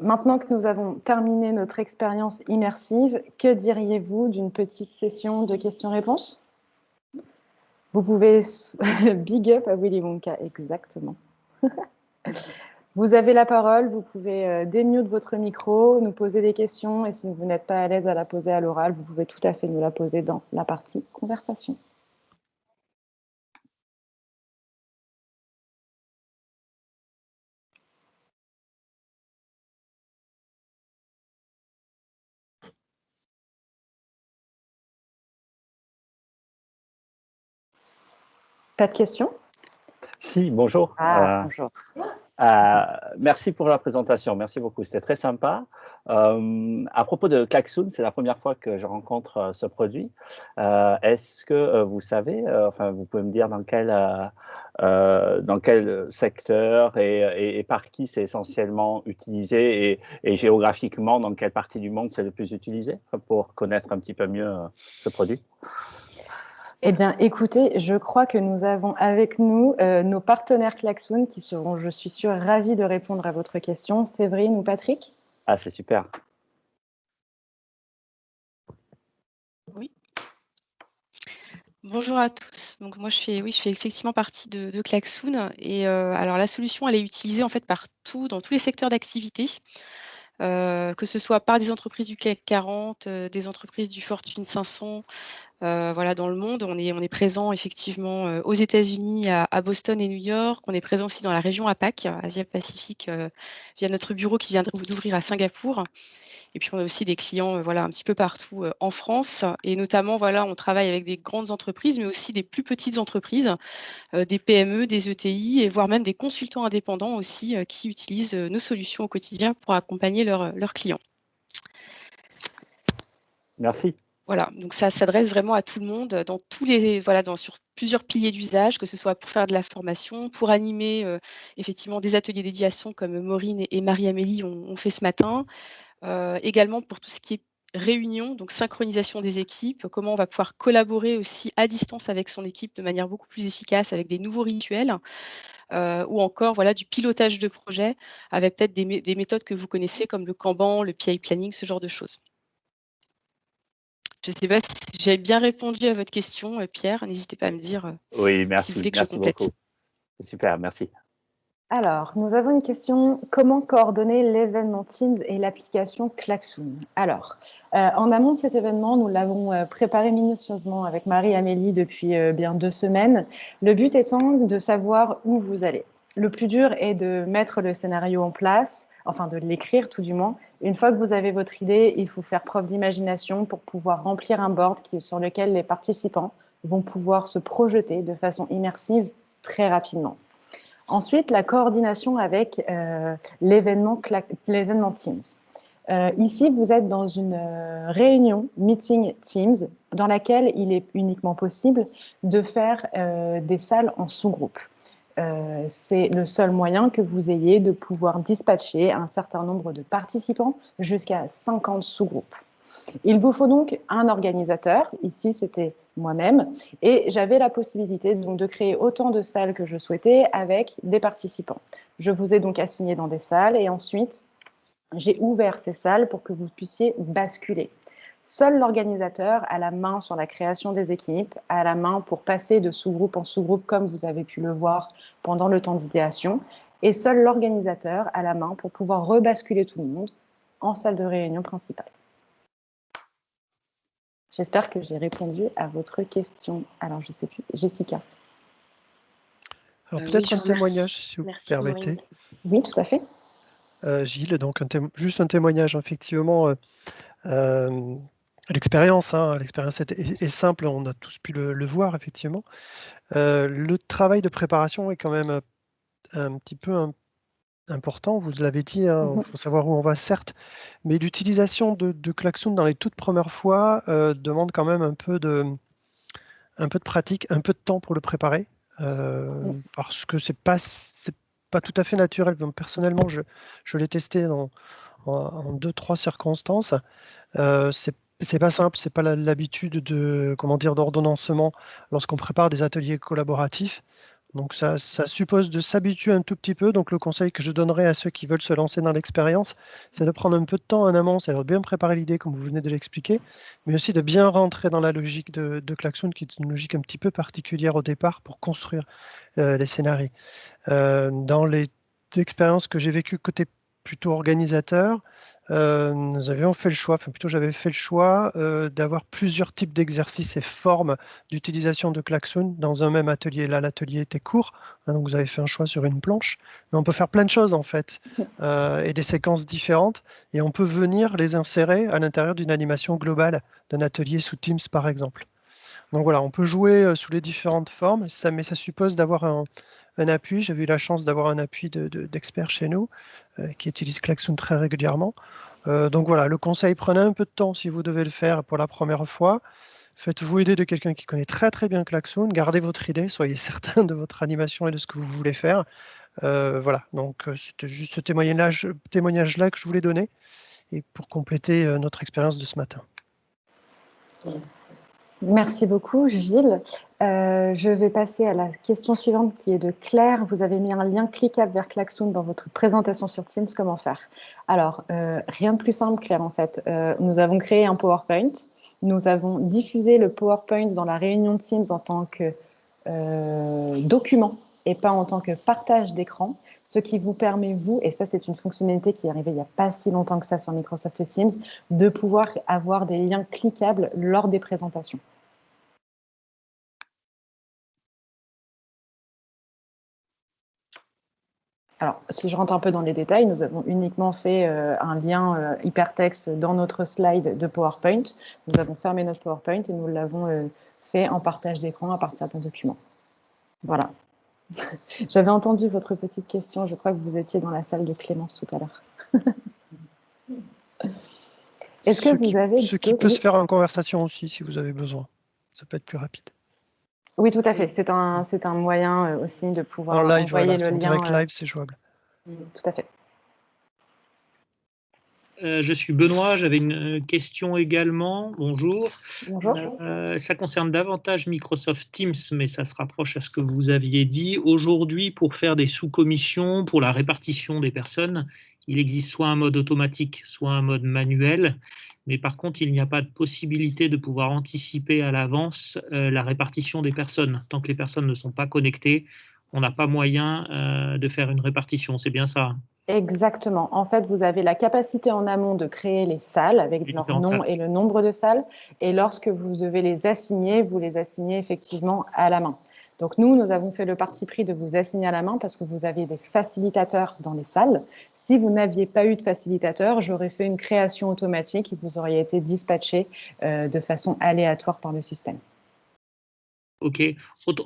Maintenant que nous avons terminé notre expérience immersive, que diriez-vous d'une petite session de questions-réponses? Vous pouvez big up à Willy Wonka, exactement. vous avez la parole, vous pouvez euh, démute votre micro, nous poser des questions et si vous n'êtes pas à l'aise à la poser à l'oral, vous pouvez tout à fait nous la poser dans la partie conversation. Pas de questions? Si, bonjour. Ah, euh, bonjour. Euh, merci pour la présentation, merci beaucoup, c'était très sympa. Euh, à propos de Klaxoon, c'est la première fois que je rencontre ce produit. Est-ce que vous savez, enfin vous pouvez me dire dans quel, dans quel secteur et, par qui c'est essentiellement utilisé et, et, géographiquement dans quelle partie du monde c'est le plus utilisé pour connaître un petit peu mieux ce produit? Eh bien, écoutez, je crois que nous avons avec nous euh, nos partenaires Klaxoon qui seront, je suis sûre, ravis de répondre à votre question. Séverine ou Patrick? Ah, c'est super. Oui. Bonjour à tous. Donc moi je fais oui je fais effectivement partie de, de Klaxoon et euh, alors la solution elle est utilisée en fait partout dans tous les secteurs d'activité. Euh, que ce soit par des entreprises du CAC 40, des entreprises du Fortune 500, euh, voilà, dans le monde. On est, présent effectivement euh, aux États-Unis, à, Boston et New York. On est présent aussi dans la région APAC, Asia-Pacifique, euh, via notre bureau qui vient d'ouvrir à Singapour. Et puis on a aussi des clients voilà, un petit peu partout en France. Et notamment, voilà, on travaille avec des grandes entreprises, mais aussi des plus petites entreprises, des PME, des ETI, et voire même des consultants indépendants aussi qui utilisent nos solutions au quotidien pour accompagner leurs clients. Merci. Voilà, donc ça s'adresse vraiment à tout le monde dans tous les voilà, sur plusieurs piliers d'usage, que ce soit pour faire de la formation, pour animer euh, effectivement des ateliers dédiation comme Maureen et, Marie-Amélie ont, fait ce matin, euh, également pour tout ce qui est réunion, donc synchronisation des équipes, comment on va pouvoir collaborer aussi à distance avec son équipe de manière beaucoup plus efficace avec des nouveaux rituels. Euh, ou encore voilà, du pilotage de projet avec peut-être des, des méthodes que vous connaissez comme le Kanban, le PI planning, ce genre de choses. Je ne sais pas si j'ai bien répondu à votre question, euh, Pierre. N'hésitez pas à me dire euh, oui, merci, si vous voulez que je complète. Beaucoup. Super, merci. Alors, nous avons une question. Comment coordonner l'événement Teams et l'application Klaxoon? Alors, euh, en amont de cet événement, nous l'avons préparé minutieusement avec Marie-Amélie depuis euh, bien deux semaines. Le but étant de savoir où vous allez. Le plus dur est de mettre le scénario en place, enfin de l'écrire tout du moins. Une fois que vous avez votre idée, il faut faire preuve d'imagination pour pouvoir remplir un board qui, sur lequel les participants vont pouvoir se projeter de façon immersive très rapidement. Ensuite, la coordination avec euh, l'événement Teams. Euh, ici, vous êtes dans une euh, réunion meeting Teams dans laquelle il est uniquement possible de faire des salles en sous-groupe. C'est le seul moyen que vous ayez de pouvoir dispatcher un certain nombre de participants jusqu'à 50 sous-groupes. Il vous faut donc un organisateur. Ici, c'était moi-même. Et j'avais la possibilité donc, de créer autant de salles que je souhaitais avec des participants. Je vous ai donc assigné dans des salles et ensuite, j'ai ouvert ces salles pour que vous puissiez basculer. Seul l'organisateur a la main sur la création des équipes, a la main pour passer de sous-groupe en sous-groupe, comme vous avez pu le voir pendant le temps d'idéation. Et seul l'organisateur a la main pour pouvoir rebasculer tout le monde en salle de réunion principale. J'espère que j'ai répondu à votre question. Alors, je ne sais plus. Jessica. Alors, euh, peut-être un témoignage, si vous permettez. Oui, tout à fait. Euh, Gilles, donc juste un témoignage, effectivement. Euh, l'expérience, hein, l'expérience est, simple, on a tous pu le, voir, effectivement. le travail de préparation est quand même un petit peu un important, vous l'avez dit, il hein, mmh faut savoir où on va certes, mais l'utilisation de, de klaxon dans les toutes premières fois euh, demande quand même un peu, de, un peu de pratique, un peu de temps pour le préparer, euh, mmh. parce que c'est pas, pas tout à fait naturel. Personnellement, je, je l'ai testé en, deux, trois circonstances. Euh, c'est pas simple, c'est pas l'habitude de comment dire d'ordonnancement lorsqu'on prépare des ateliers collaboratifs. Donc ça, suppose de s'habituer un tout petit peu. Donc le conseil que je donnerais à ceux qui veulent se lancer dans l'expérience, c'est de prendre un peu de temps en amont, c'est de bien préparer l'idée comme vous venez de l'expliquer, mais aussi de bien rentrer dans la logique de, de qui est une logique un petit peu particulière au départ pour construire euh, les scénarios. Euh, dans les expériences que j'ai vécues côté plutôt organisateur, euh, nous avions fait le choix, enfin plutôt j'avais fait le choix euh, d'avoir plusieurs types d'exercices et formes d'utilisation de klaxon dans un même atelier. Là, l'atelier était court, hein, donc vous avez fait un choix sur une planche, mais on peut faire plein de choses en fait, euh, et des séquences différentes, et on peut venir les insérer à l'intérieur d'une animation globale d'un atelier sous Teams par exemple. Donc voilà, on peut jouer sous les différentes formes, ça, mais ça suppose d'avoir un, un appui. J'ai eu la chance d'avoir un appui d'experts chez nous euh, qui utilisent Klaxoon très régulièrement. Euh, donc voilà, le conseil, prenez un peu de temps si vous devez le faire pour la première fois. Faites-vous aider de quelqu'un qui connaît très très bien Klaxoon. Gardez votre idée, soyez certain de votre animation et de ce que vous voulez faire. Euh, voilà, donc c'était juste ce témoignage-là que je voulais donner et pour compléter notre expérience de ce matin. Merci beaucoup, Gilles. Euh, je vais passer à la question suivante qui est de Claire. Vous avez mis un lien cliquable vers Klaxoon dans votre présentation sur Teams. Comment faire? Alors, euh, rien de plus simple, Claire, en fait. Euh, nous avons créé un PowerPoint. Nous avons diffusé le PowerPoint dans la réunion Teams en tant que document et pas en tant que partage d'écran, ce qui vous permet, vous, et ça c'est une fonctionnalité qui est arrivée il n'y a pas si longtemps que ça sur Microsoft Teams, de pouvoir avoir des liens cliquables lors des présentations. Alors, si je rentre un peu dans les détails, nous avons uniquement fait euh, un lien euh, hypertexte dans notre slide de PowerPoint. Nous avons fermé notre PowerPoint et nous l'avons euh, fait en partage d'écran à partir d'un document. Voilà, J'avais entendu votre petite question. Je crois que vous étiez dans la salle de Clémence tout à l'heure. Est-ce que vous avez... Ce qui peut se faire en conversation aussi, si vous avez besoin. Ça peut être plus rapide. Oui, tout à fait. C'est un, un moyen euh, aussi de pouvoir envoyer le lien. En direct euh, live, c'est jouable. Tout à fait. Euh, je suis Benoît, j'avais une question également. Bonjour. Bonjour. Euh, ça concerne davantage Microsoft Teams, mais ça se rapproche à ce que vous aviez dit. Aujourd'hui, pour faire des sous-commissions, pour la répartition des personnes, il existe soit un mode automatique, soit un mode manuel. Mais par contre, il n'y a pas de possibilité de pouvoir anticiper à l'avance euh, la répartition des personnes. Tant que les personnes ne sont pas connectées, on n'a pas moyen de faire une répartition. C'est bien ça Exactement. En fait, vous avez la capacité en amont de créer les salles avec leur nom et le nombre de salles. Et lorsque vous devez les assigner, vous les assignez effectivement à la main. Donc nous, nous avons fait le parti pris de vous assigner à la main parce que vous avez des facilitateurs dans les salles. Si vous n'aviez pas eu de facilitateur, j'aurais fait une création automatique et vous auriez été dispatché euh, de façon aléatoire par le système. Ok.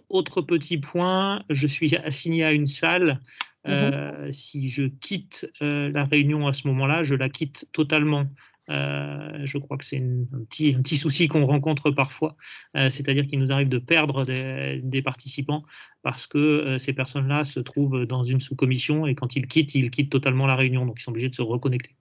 Autre, petit point, je suis assigné à une salle. Mmh euh, si je quitte euh, la réunion à ce moment-là, je la quitte totalement. Euh, je crois que c'est un petit, un petit, souci qu'on rencontre parfois, c'est-à-dire qu'il nous arrive de perdre des, participants parce que ces personnes-là se trouvent dans une sous-commission et quand ils quittent, ils quittent totalement la réunion, donc ils sont obligés de se reconnecter.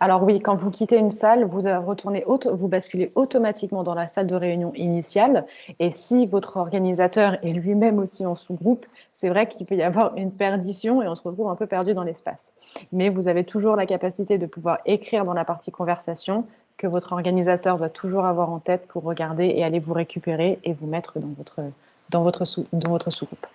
Alors oui, quand vous quittez une salle, vous retournez, vous basculez automatiquement dans la salle de réunion initiale. Et si votre organisateur est lui-même aussi en sous-groupe, c'est vrai qu'il peut y avoir une perdition et on se retrouve un peu perdu dans l'espace. Mais vous avez toujours la capacité de pouvoir écrire dans la partie conversation que votre organisateur doit toujours avoir en tête pour regarder et aller vous récupérer et vous mettre dans votre sous-groupe.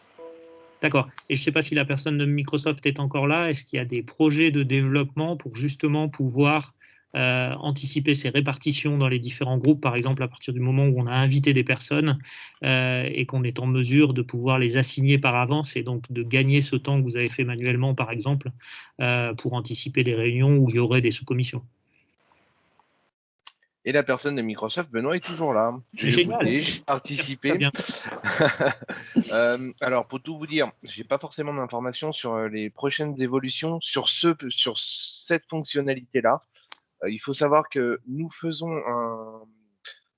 D'accord. Et je ne sais pas si la personne de Microsoft est encore là. Est-ce qu'il y a des projets de développement pour justement pouvoir euh, anticiper ces répartitions dans les différents groupes, par exemple à partir du moment où on a invité des personnes euh, et qu'on est en mesure de pouvoir les assigner par avance et donc de gagner ce temps que vous avez fait manuellement, par exemple, euh, pour anticiper des réunions où il y aurait des sous-commissions? Et la personne de Microsoft, Benoît, est toujours là. J'ai participé. euh, alors, pour tout vous dire, je n'ai pas forcément d'informations sur euh, les prochaines évolutions sur, ce, sur cette fonctionnalité-là. Euh, il faut savoir que nous faisons un,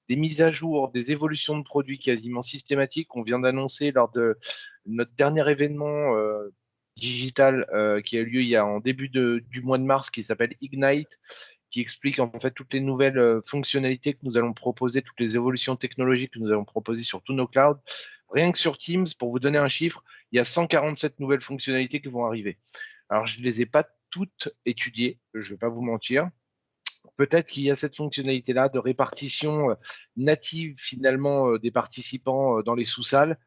des mises à jour, des évolutions de produits quasiment systématiques qu'on vient d'annoncer lors de notre dernier événement euh, digital qui a eu lieu il y a en début de, du mois de mars qui s'appelle Ignite qui explique en fait toutes les nouvelles euh, fonctionnalités que nous allons proposer, toutes les évolutions technologiques que nous allons proposer sur tous nos clouds. Rien que sur Teams, pour vous donner un chiffre, il y a 147 nouvelles fonctionnalités qui vont arriver. Alors, je ne les ai pas toutes étudiées, je ne vais pas vous mentir. Peut-être qu'il y a cette fonctionnalité-là de répartition euh, native finalement euh, des participants dans les sous-salles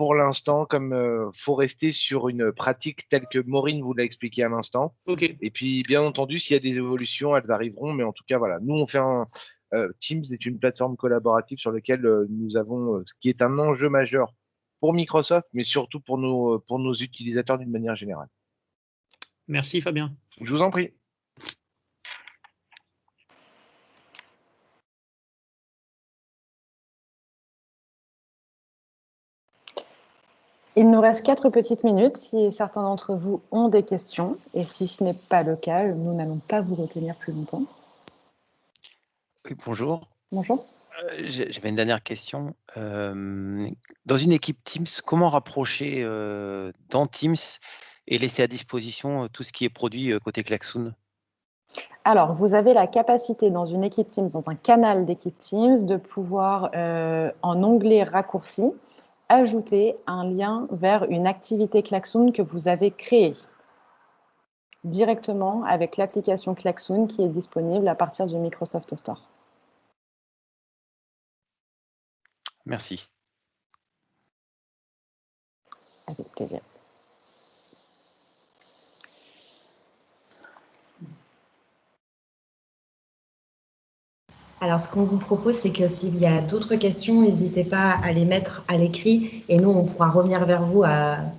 pour l'instant, comme il euh, faut rester sur une pratique telle que Maureen vous l'a expliqué à l'instant. Et puis, bien entendu, s'il y a des évolutions, elles arriveront. Mais en tout cas, voilà, nous, on fait un. Euh, Teams est une plateforme collaborative sur laquelle euh, nous avons, ce qui est un enjeu majeur pour Microsoft, mais surtout pour nos, pour nos utilisateurs d'une manière générale. Merci Fabien. Je vous en prie. Il nous reste quatre petites minutes si certains d'entre vous ont des questions. Et si ce n'est pas le cas, nous n'allons pas vous retenir plus longtemps. Oui, bonjour. Bonjour. Euh, j'avais une dernière question. Euh, dans une équipe Teams, comment rapprocher euh, dans Teams et laisser à disposition tout ce qui est produit côté Klaxoon? Alors, vous avez la capacité dans une équipe Teams, dans un canal d'équipe Teams, de pouvoir, en onglet raccourci, ajouter un lien vers une activité Klaxoon que vous avez créée directement avec l'application Klaxoon qui est disponible à partir du Microsoft Store. Merci. Avec plaisir. Alors, ce qu'on vous propose, c'est que s'il y a d'autres questions, n'hésitez pas à les mettre à l'écrit et nous, on pourra revenir vers vous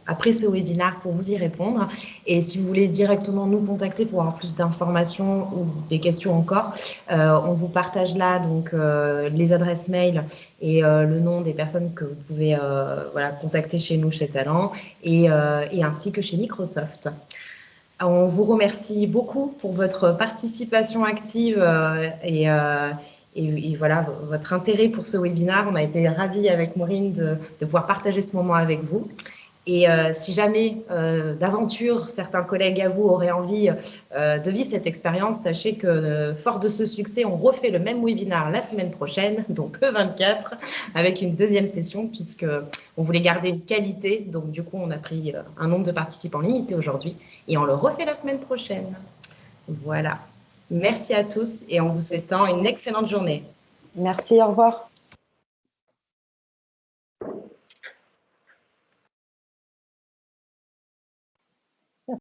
après ce webinaire pour vous y répondre. Et si vous voulez directement nous contacter pour avoir plus d'informations ou des questions encore, euh, on vous partage là donc euh, les adresses mail et euh, le nom des personnes que vous pouvez voilà, contacter chez nous, chez Talent, et ainsi que chez Microsoft. On vous remercie beaucoup pour votre participation active et, et, voilà, votre intérêt pour ce webinaire. On a été ravis avec Maureen de, pouvoir partager ce moment avec vous. Et euh, si jamais euh, d'aventure certains collègues à vous auraient envie euh, de vivre cette expérience, sachez que fort de ce succès, on refait le même webinaire la semaine prochaine, donc le 24, avec une deuxième session puisque on voulait garder une qualité. Donc du coup, on a pris un nombre de participants limité aujourd'hui et on le refait la semaine prochaine. Voilà. Merci à tous et en vous souhaitant une excellente journée. Merci, au revoir.